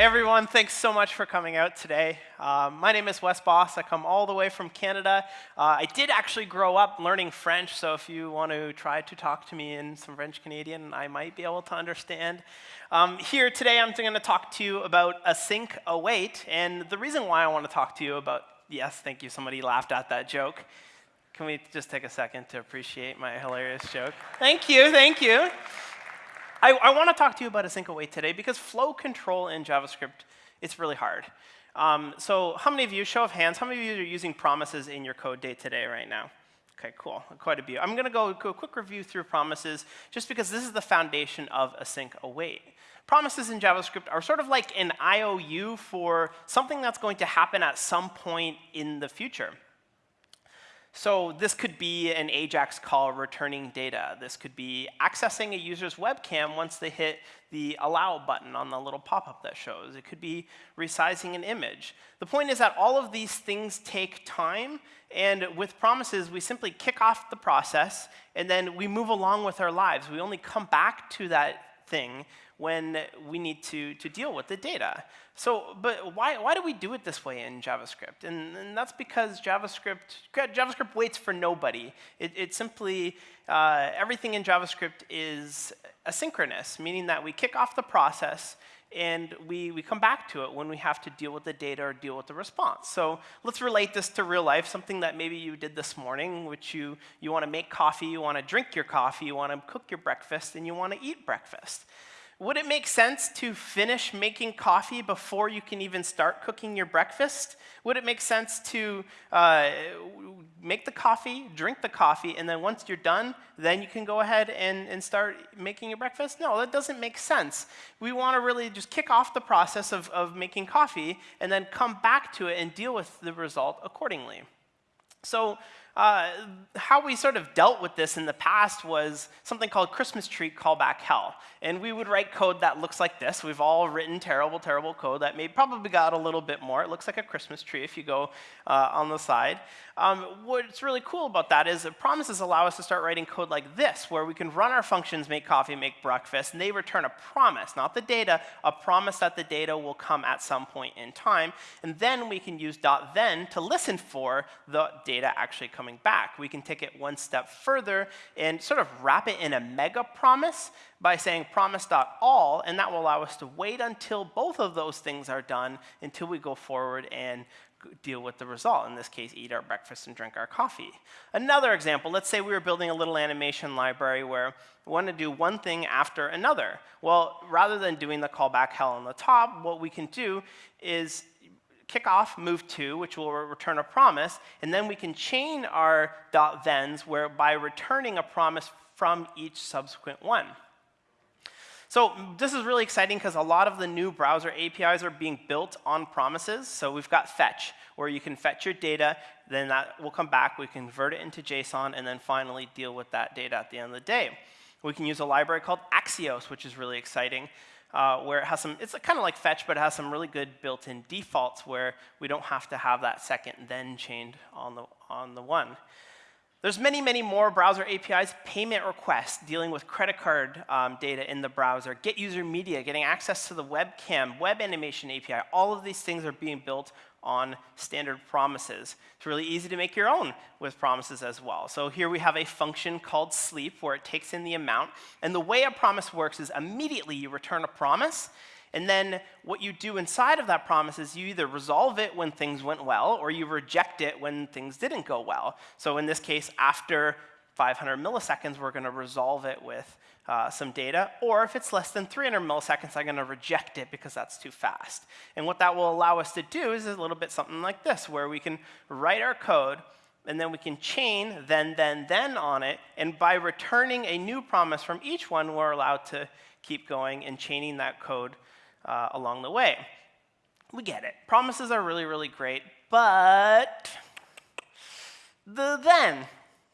Everyone, thanks so much for coming out today. Uh, my name is Wes Bos. I come all the way from Canada. Uh, I did actually grow up learning French, so if you want to try to talk to me in some French Canadian, I might be able to understand. Um, here today, I'm going to talk to you about async await, and the reason why I want to talk to you about, yes, thank you, somebody laughed at that joke. Can we just take a second to appreciate my hilarious joke? Thank you, thank you. I, I want to talk to you about async await today because flow control in JavaScript, it's really hard. Um, so how many of you, show of hands, how many of you are using promises in your code day today right now? Okay, cool, quite a few. I'm gonna go, go a quick review through promises just because this is the foundation of async await. Promises in JavaScript are sort of like an IOU for something that's going to happen at some point in the future. So this could be an AJAX call returning data. This could be accessing a user's webcam once they hit the allow button on the little pop-up that shows. It could be resizing an image. The point is that all of these things take time, and with promises, we simply kick off the process, and then we move along with our lives. We only come back to that thing when we need to, to deal with the data. So, but why, why do we do it this way in JavaScript? And, and that's because JavaScript, JavaScript waits for nobody. It, it simply, uh, everything in JavaScript is asynchronous, meaning that we kick off the process and we, we come back to it when we have to deal with the data or deal with the response. So let's relate this to real life, something that maybe you did this morning, which you, you want to make coffee, you want to drink your coffee, you want to cook your breakfast, and you want to eat breakfast. Would it make sense to finish making coffee before you can even start cooking your breakfast? Would it make sense to uh, make the coffee, drink the coffee, and then once you're done, then you can go ahead and, and start making your breakfast? No, that doesn't make sense. We want to really just kick off the process of, of making coffee and then come back to it and deal with the result accordingly. So uh, how we sort of dealt with this in the past was something called Christmas tree callback hell. And we would write code that looks like this. We've all written terrible, terrible code that may probably got a little bit more. It looks like a Christmas tree if you go uh, on the side. Um, what's really cool about that is promises allow us to start writing code like this, where we can run our functions, make coffee, make breakfast, and they return a promise, not the data, a promise that the data will come at some point in time. And then we can use dot .then to listen for the data actually coming back. We can take it one step further and sort of wrap it in a mega promise by saying promise.all, and that will allow us to wait until both of those things are done until we go forward and deal with the result. In this case, eat our breakfast and drink our coffee. Another example, let's say we were building a little animation library where we want to do one thing after another. Well, rather than doing the callback hell on the top, what we can do is kick off move to, which will return a promise, and then we can chain our dot .thens where by returning a promise from each subsequent one. So this is really exciting because a lot of the new browser APIs are being built on promises. So we've got fetch, where you can fetch your data, then that will come back, we convert it into JSON, and then finally deal with that data at the end of the day. We can use a library called Axios, which is really exciting, uh, where it has some, it's kind of like fetch, but it has some really good built-in defaults where we don't have to have that second then chained on the, on the one. There's many, many more browser APIs, payment requests, dealing with credit card um, data in the browser, get user media, getting access to the webcam, web animation API. All of these things are being built on standard promises. It's really easy to make your own with promises as well. So here we have a function called sleep where it takes in the amount. And the way a promise works is immediately you return a promise, and then what you do inside of that promise is you either resolve it when things went well or you reject it when things didn't go well. So in this case, after 500 milliseconds, we're going to resolve it with uh, some data. Or if it's less than 300 milliseconds, I'm going to reject it because that's too fast. And what that will allow us to do is a little bit something like this, where we can write our code, and then we can chain then, then, then on it. And by returning a new promise from each one, we're allowed to keep going and chaining that code uh, along the way. We get it. Promises are really, really great, but the then,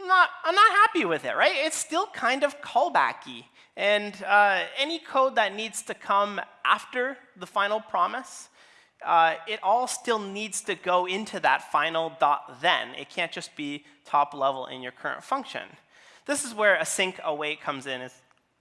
not, I'm not happy with it, right? It's still kind of callbacky. And uh, any code that needs to come after the final promise, uh, it all still needs to go into that final dot then. It can't just be top level in your current function. This is where async await comes in. It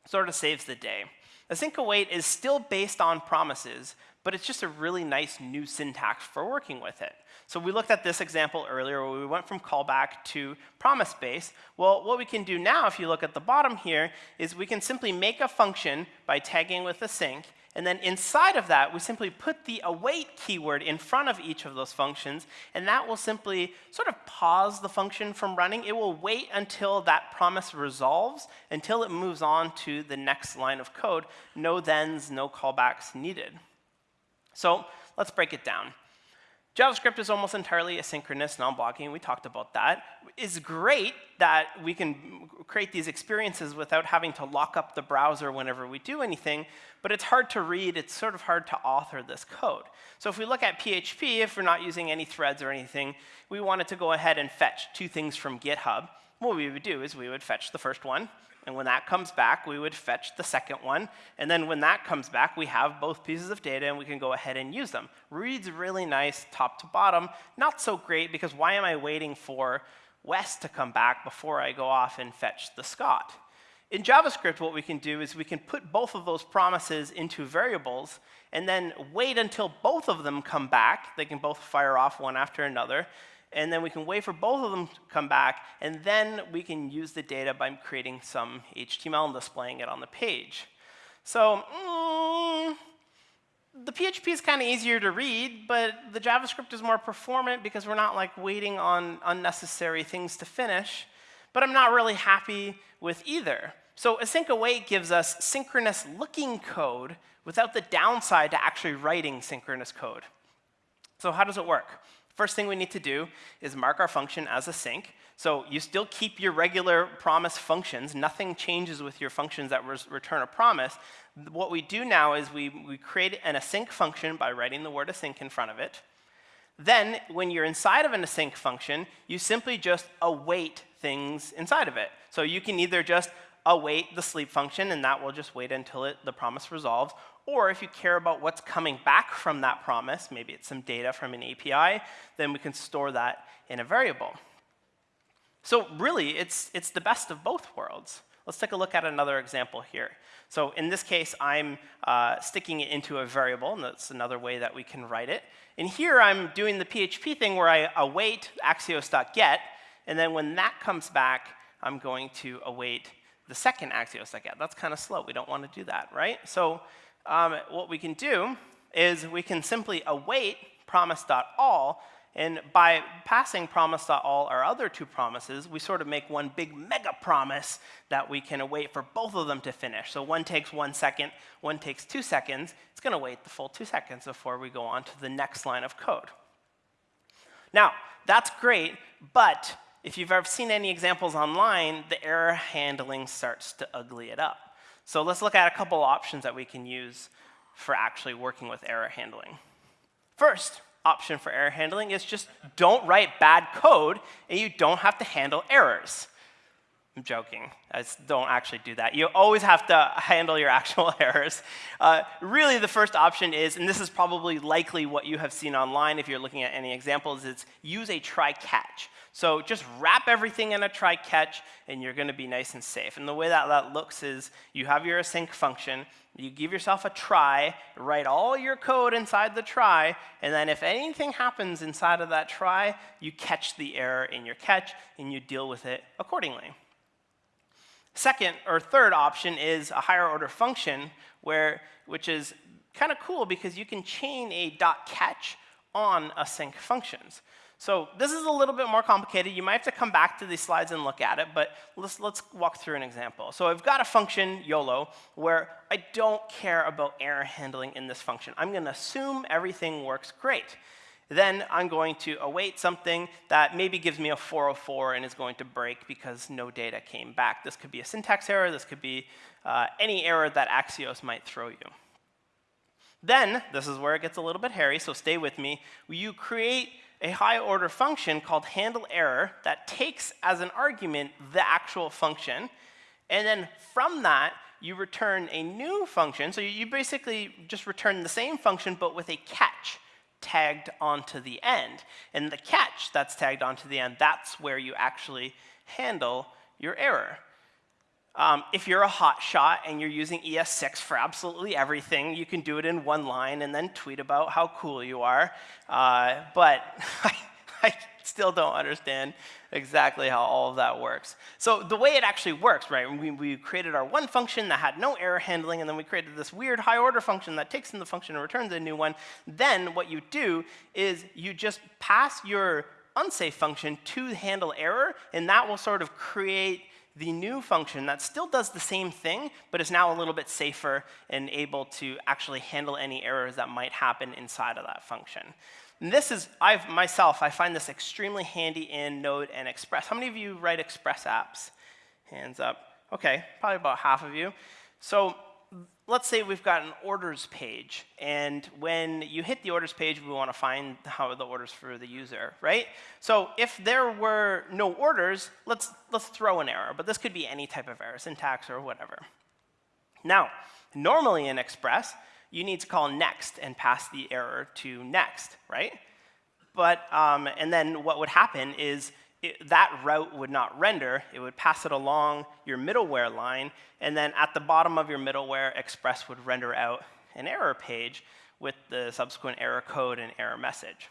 sort of saves the day. Async await is still based on promises, but it's just a really nice new syntax for working with it. So we looked at this example earlier where we went from callback to promise base. Well, what we can do now, if you look at the bottom here, is we can simply make a function by tagging with async. and then inside of that, we simply put the await keyword in front of each of those functions, and that will simply sort of pause the function from running. It will wait until that promise resolves, until it moves on to the next line of code. No thens, no callbacks needed. So let's break it down. JavaScript is almost entirely asynchronous, non-blocking. We talked about that. It's great that we can create these experiences without having to lock up the browser whenever we do anything, but it's hard to read. It's sort of hard to author this code. So if we look at PHP, if we're not using any threads or anything, we wanted to go ahead and fetch two things from GitHub. What we would do is we would fetch the first one, and when that comes back, we would fetch the second one. And then when that comes back, we have both pieces of data, and we can go ahead and use them. Reads really nice top to bottom. Not so great, because why am I waiting for Wes to come back before I go off and fetch the Scott? In JavaScript, what we can do is we can put both of those promises into variables and then wait until both of them come back. They can both fire off one after another and then we can wait for both of them to come back, and then we can use the data by creating some HTML and displaying it on the page. So mm, the PHP is kind of easier to read, but the JavaScript is more performant because we're not like waiting on unnecessary things to finish. But I'm not really happy with either. So async await gives us synchronous looking code without the downside to actually writing synchronous code. So how does it work? First thing we need to do is mark our function as async. So you still keep your regular promise functions. Nothing changes with your functions that return a promise. What we do now is we, we create an async function by writing the word async in front of it. Then, when you're inside of an async function, you simply just await things inside of it. So you can either just await the sleep function, and that will just wait until it, the promise resolves, or if you care about what's coming back from that promise, maybe it's some data from an API, then we can store that in a variable. So really, it's, it's the best of both worlds. Let's take a look at another example here. So in this case, I'm uh, sticking it into a variable, and that's another way that we can write it. And here I'm doing the PHP thing where I await axios.get, and then when that comes back, I'm going to await the second axios.get. That's kind of slow. We don't want to do that, right? So um, what we can do is we can simply await promise.all, and by passing promise.all our other two promises, we sort of make one big mega promise that we can await for both of them to finish. So one takes one second, one takes two seconds. It's going to wait the full two seconds before we go on to the next line of code. Now, that's great, but if you've ever seen any examples online, the error handling starts to ugly it up. So let's look at a couple options that we can use for actually working with error handling. First option for error handling is just don't write bad code, and you don't have to handle errors. I'm joking. I don't actually do that. You always have to handle your actual errors. Uh, really, the first option is, and this is probably likely what you have seen online if you're looking at any examples, is use a try-catch. So just wrap everything in a try-catch, and you're going to be nice and safe. And the way that that looks is you have your async function, you give yourself a try, write all your code inside the try, and then if anything happens inside of that try, you catch the error in your catch, and you deal with it accordingly. Second or third option is a higher order function, where, which is kind of cool because you can chain a dot catch on async functions. So this is a little bit more complicated. You might have to come back to these slides and look at it, but let's, let's walk through an example. So I've got a function, YOLO, where I don't care about error handling in this function. I'm going to assume everything works great. Then I'm going to await something that maybe gives me a 404 and is going to break because no data came back. This could be a syntax error. This could be uh, any error that Axios might throw you. Then, this is where it gets a little bit hairy, so stay with me. You create a high order function called handle error that takes as an argument the actual function. And then from that, you return a new function. So you basically just return the same function, but with a catch tagged onto the end. And the catch that's tagged onto the end, that's where you actually handle your error. Um, if you're a hotshot and you're using ES6 for absolutely everything, you can do it in one line and then tweet about how cool you are. Uh, but I still don't understand exactly how all of that works. So the way it actually works, right, we, we created our one function that had no error handling, and then we created this weird high order function that takes in the function and returns a new one. Then what you do is you just pass your unsafe function to handle error, and that will sort of create the new function that still does the same thing, but is now a little bit safer and able to actually handle any errors that might happen inside of that function. And this is, I've myself, I find this extremely handy in Node and Express. How many of you write Express apps? Hands up. OK, probably about half of you. So let's say we've got an orders page. And when you hit the orders page, we want to find how the orders for the user, right? So if there were no orders, let's, let's throw an error. But this could be any type of error, syntax or whatever. Now, normally in Express, you need to call next and pass the error to next, right? But, um, and then what would happen is it, that route would not render. It would pass it along your middleware line, and then at the bottom of your middleware, Express would render out an error page with the subsequent error code and error message.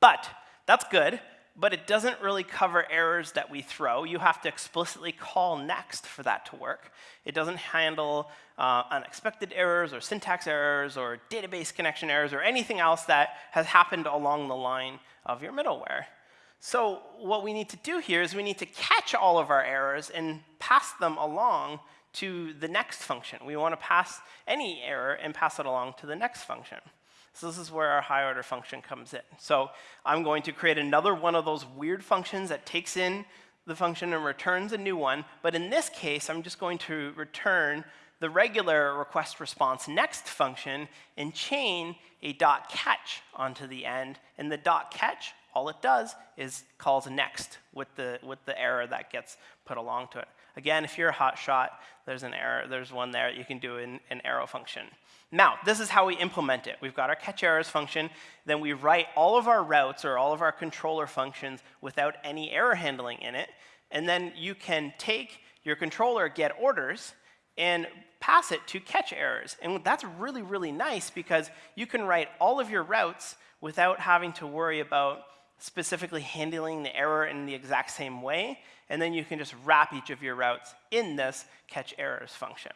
But that's good, but it doesn't really cover errors that we throw. You have to explicitly call next for that to work. It doesn't handle uh, unexpected errors or syntax errors or database connection errors or anything else that has happened along the line of your middleware. So what we need to do here is we need to catch all of our errors and pass them along to the next function. We want to pass any error and pass it along to the next function. So this is where our high order function comes in. So I'm going to create another one of those weird functions that takes in the function and returns a new one. But in this case, I'm just going to return the regular request response next function and chain a dot catch onto the end. And the dot catch all it does is calls next with the, with the error that gets put along to it. Again, if you're a hotshot, there's an error. There's one there. You can do an, an arrow function. Now, this is how we implement it. We've got our catch errors function. Then we write all of our routes or all of our controller functions without any error handling in it. And then you can take your controller get orders and pass it to catch errors. And that's really, really nice because you can write all of your routes without having to worry about specifically handling the error in the exact same way, and then you can just wrap each of your routes in this catch errors function.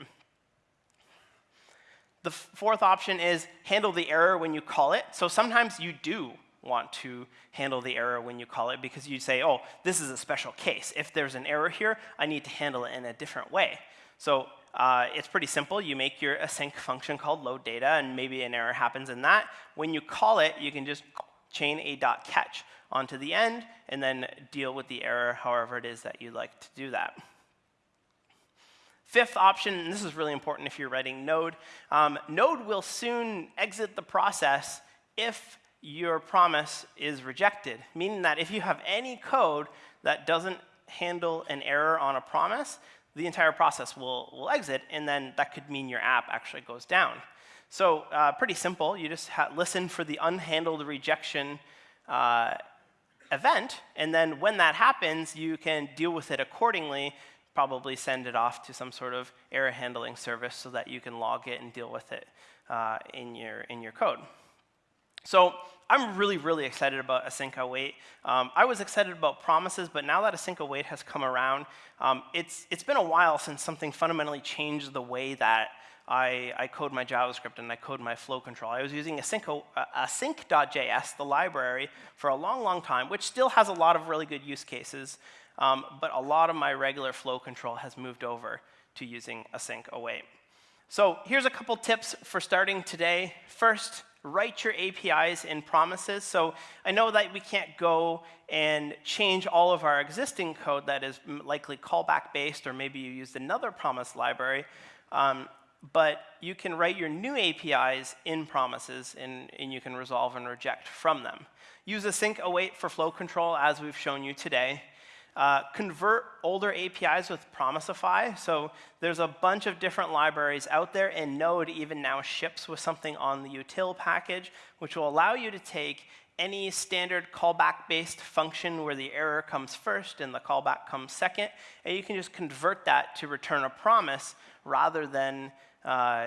The fourth option is handle the error when you call it. So sometimes you do want to handle the error when you call it because you say, oh, this is a special case. If there's an error here, I need to handle it in a different way. So uh, it's pretty simple. You make your async function called load data, and maybe an error happens in that. When you call it, you can just chain a dot catch onto the end, and then deal with the error however it is that you'd like to do that. Fifth option, and this is really important if you're writing Node, um, Node will soon exit the process if your promise is rejected, meaning that if you have any code that doesn't handle an error on a promise, the entire process will, will exit, and then that could mean your app actually goes down. So uh, pretty simple. You just listen for the unhandled rejection uh, event, and then when that happens, you can deal with it accordingly, probably send it off to some sort of error handling service so that you can log it and deal with it uh, in, your, in your code. So I'm really, really excited about async await. Um, I was excited about promises, but now that async await has come around, um, it's, it's been a while since something fundamentally changed the way that I, I code my JavaScript and I code my flow control. I was using uh, async.js, the library, for a long, long time, which still has a lot of really good use cases. Um, but a lot of my regular flow control has moved over to using async await. So here's a couple tips for starting today. First, write your APIs in promises. So I know that we can't go and change all of our existing code that is likely callback based, or maybe you used another promise library. Um, but you can write your new APIs in promises, and, and you can resolve and reject from them. Use async await for flow control, as we've shown you today. Uh, convert older APIs with Promisify. So there's a bunch of different libraries out there, and Node even now ships with something on the util package, which will allow you to take any standard callback-based function where the error comes first and the callback comes second, and you can just convert that to return a promise rather than uh,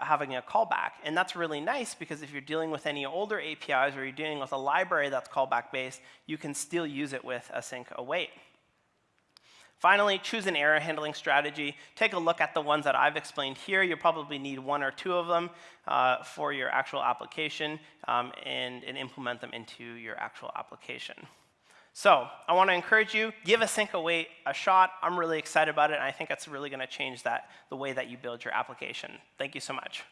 having a callback. And that's really nice because if you're dealing with any older APIs or you're dealing with a library that's callback-based, you can still use it with async await. Finally, choose an error handling strategy. Take a look at the ones that I've explained here. You'll probably need one or two of them uh, for your actual application um, and, and implement them into your actual application. So I want to encourage you, give async await a shot. I'm really excited about it, and I think it's really going to change that, the way that you build your application. Thank you so much.